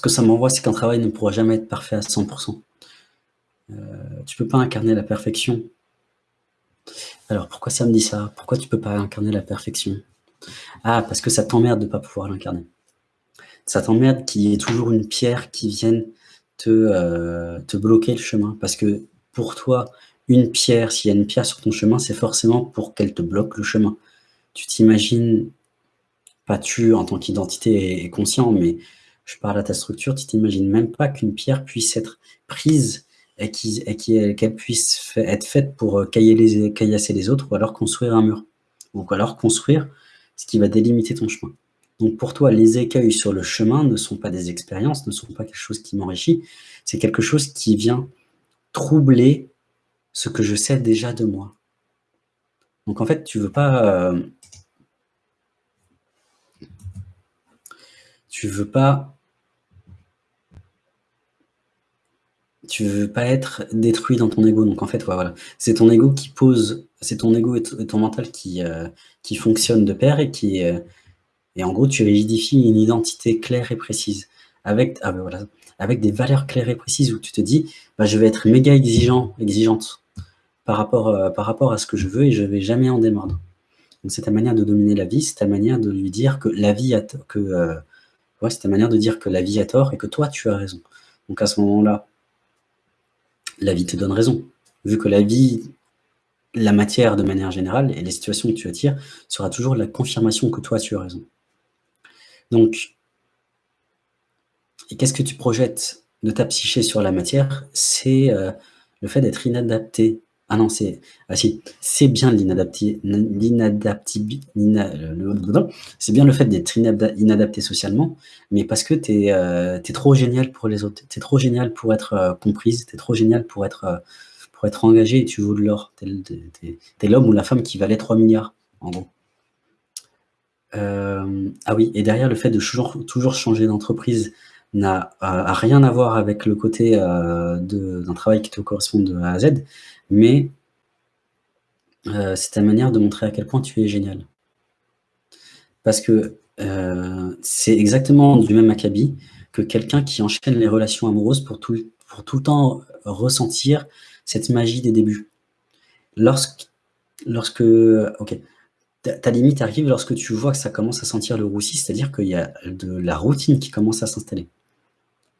que ça m'envoie, c'est qu'un travail ne pourra jamais être parfait à 100%. Euh, tu peux pas incarner la perfection. Alors, pourquoi ça me dit ça? Pourquoi tu peux pas incarner la perfection? Ah, parce que ça t'emmerde de pas pouvoir l'incarner. Ça t'emmerde qu'il y ait toujours une pierre qui vienne te, euh, te bloquer le chemin. Parce que pour toi, une pierre, s'il y a une pierre sur ton chemin, c'est forcément pour qu'elle te bloque le chemin. Tu t'imagines, pas tu en tant qu'identité et conscient, mais je parle à ta structure, tu t'imagines même pas qu'une pierre puisse être prise et qu'elle puisse être faite pour euh, caillasser les autres ou alors construire un mur. Ou alors construire ce qui va délimiter ton chemin. Donc pour toi, les écueils sur le chemin ne sont pas des expériences, ne sont pas quelque chose qui m'enrichit, c'est quelque chose qui vient troubler ce que je sais déjà de moi. Donc en fait, tu veux pas... Euh, tu veux pas tu veux pas être détruit dans ton ego. Donc en fait, voilà, c'est ton ego qui pose, c'est ton ego et, ton mental qui, euh, qui fonctionne de pair et qui euh, et en gros, tu rigidifies une identité claire et précise avec, ah ben avec des valeurs claires et précises où tu te dis, bah, je vais être méga exigeant, exigeante par rapport, euh, par rapport à ce que je veux et je vais jamais en démordre. Donc c'est ta manière de dominer la vie, c'est ta manière de lui dire que la vie a que c'est ta manière de dire que la vie a tort et que toi tu as raison. Donc à ce moment-là, la vie te donne raison. Vu que la vie, la matière de manière générale, et les situations que tu attires, sera toujours la confirmation que toi, tu as raison. Donc, et qu'est-ce que tu projettes de ta psyché sur la matière? C'est euh, le fait d'être inadapté ah non, c'est ah c'est bien l'inadaptabilité, c'est bien le fait d'être inadapté socialement, mais parce que tu es, euh, trop génial pour les autres, tu es trop génial pour être euh, comprise, tu es trop génial pour être, euh, pour être engagé et tu vaux de l'or. Tu es, l'homme ou la femme qui valait 3 milliards, en gros. ah oui, et derrière le fait de toujours, toujours changer d'entreprise n'a rien à voir avec le côté d'un travail qui te correspond de A à Z, mais euh, c'est ta manière de montrer à quel point tu es génial. Parce que euh, c'est exactement du même acabit que quelqu'un qui enchaîne les relations amoureuses pour tout, le temps ressentir cette magie des débuts. Lorsque, lorsque ta, limite arrive lorsque tu vois que ça commence à sentir le roussi, c'est-à-dire qu'il y a de la routine qui commence à s'installer.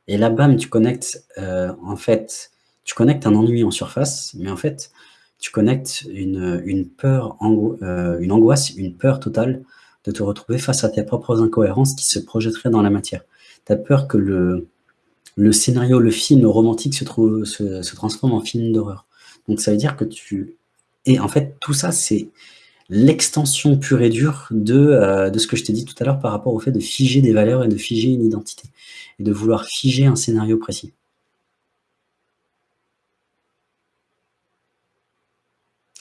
Et là, bam, tu connectes euh, en fait tu connectes un ennui en surface, mais en fait, tu connectes une, peur, euh, une angoisse, une peur totale de te retrouver face à tes propres incohérences qui se projetteraient dans la matière. Tu as peur que le, scénario, le film romantique se, se, transforme en film d'horreur. Donc ça veut dire que tu... Et en fait, tout ça, c'est l'extension pure et dure de, euh, de ce que je t'ai dit tout à l'heure par rapport au fait de figer des valeurs et de figer une identité. Et de vouloir figer un scénario précis.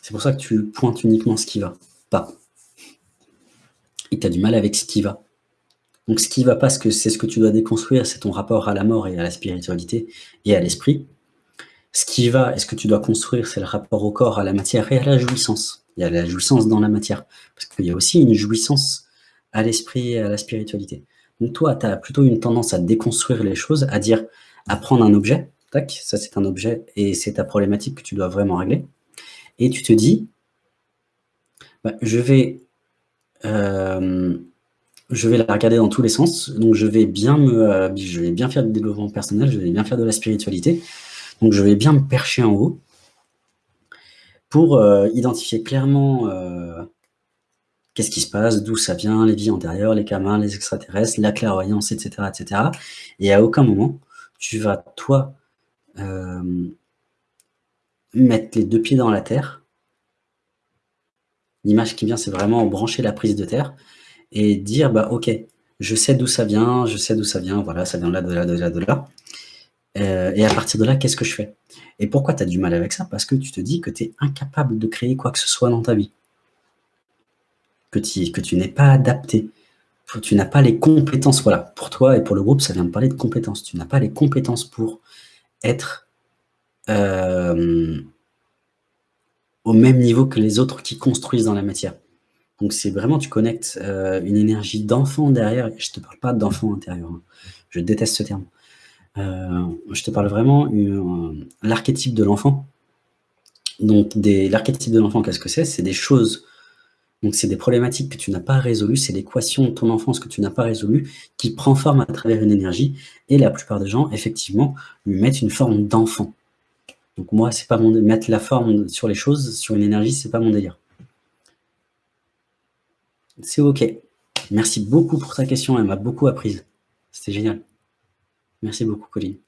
C'est pour ça que tu pointes uniquement ce qui va pas. Et tu as du mal avec ce qui va. Donc ce qui va pas, c'est ce que tu dois déconstruire, c'est ton rapport à la mort et à la spiritualité et à l'esprit. Ce qui va et ce que tu dois construire, c'est le rapport au corps, à la matière et à la jouissance. Il y a la jouissance dans la matière. Parce qu'il y a aussi une jouissance à l'esprit et à la spiritualité. Donc toi, tu as plutôt une tendance à déconstruire les choses, à dire, à prendre un objet, tac, ça c'est un objet et c'est ta problématique que tu dois vraiment régler et tu te dis, bah, je, vais, euh, je vais la regarder dans tous les sens, donc je vais bien, me, euh, je vais bien faire du développement personnel, je vais bien faire de la spiritualité, donc je vais bien me percher en haut pour euh, identifier clairement qu'est-ce qui se passe, d'où ça vient, les vies antérieures, les camins, les extraterrestres, la clairvoyance, etc., etc. Et à aucun moment, tu vas, toi, mettre les deux pieds dans la terre. L'image qui vient, c'est vraiment brancher la prise de terre et dire, bah ok, je sais d'où ça vient, je sais d'où ça vient, voilà, ça vient de là, de là, de là, de là. Euh, et à partir de là, qu'est-ce que je fais? Et pourquoi tu as du mal avec ça? Parce que tu te dis que tu es incapable de créer quoi que ce soit dans ta vie. Que tu, que tu n'es pas adapté. Tu n'as pas les compétences. Voilà, pour toi et pour le groupe, ça vient de parler de compétences. Tu n'as pas les compétences pour être euh, au même niveau que les autres qui construisent dans la matière. Donc c'est vraiment, tu connectes euh, une énergie d'enfant derrière, je ne te parle pas d'enfant intérieur, hein. je déteste ce terme, je te parle vraiment u l'archétype de l'enfant. Donc l'archétype de l'enfant, qu'est-ce que c'est? C'est des choses donc c'est des problématiques que tu n'as pas résolues, c'est l'équation de ton enfance que tu n'as pas résolue, qui prend forme à travers une énergie et la plupart des gens, effectivement, lui mettent une forme d'enfant. Donc moi, c'est pas mon mettre la forme sur les choses, sur une énergie, c'est pas mon délire. C'est OK. Merci beaucoup pour ta question, elle m'a beaucoup apprise. C'était génial. Merci beaucoup, Colline.